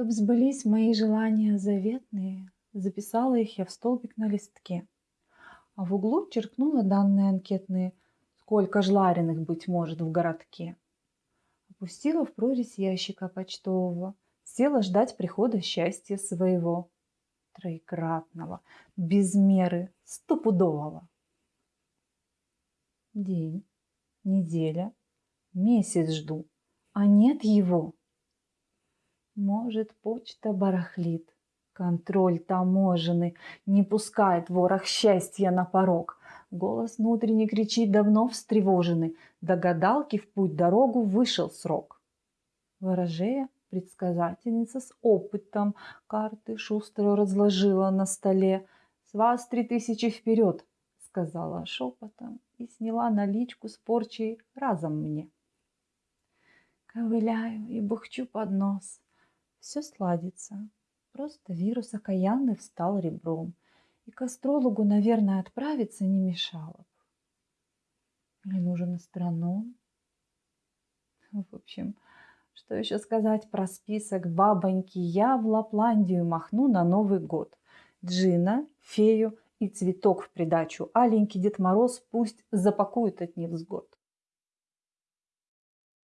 Чтоб сбылись мои желания заветные, записала их я в столбик на листке. А в углу черкнула данные анкетные, сколько жлариных, быть может, в городке. Опустила в прорезь ящика почтового, села ждать прихода счастья своего. Троекратного, без меры, стопудового. День, неделя, месяц жду, а нет его. Может, почта барахлит, контроль таможенный не пускает ворох счастья на порог. Голос внутренний кричит, давно встревоженный, до гадалки в путь дорогу вышел срок. Ворожея, предсказательница с опытом, карты шустро разложила на столе. «С вас три тысячи вперед!» — сказала шепотом и сняла наличку с порчей разом мне. Ковыляю и бухчу под нос. Все сладится. Просто вирус окаянный встал ребром. И к астрологу, наверное, отправиться не мешало бы. Или нужен астроном? В общем, что еще сказать про список бабоньки? Я в Лапландию махну на Новый год. Джина, фею и цветок в придачу. Аленький Дед Мороз пусть запакует от невзгод.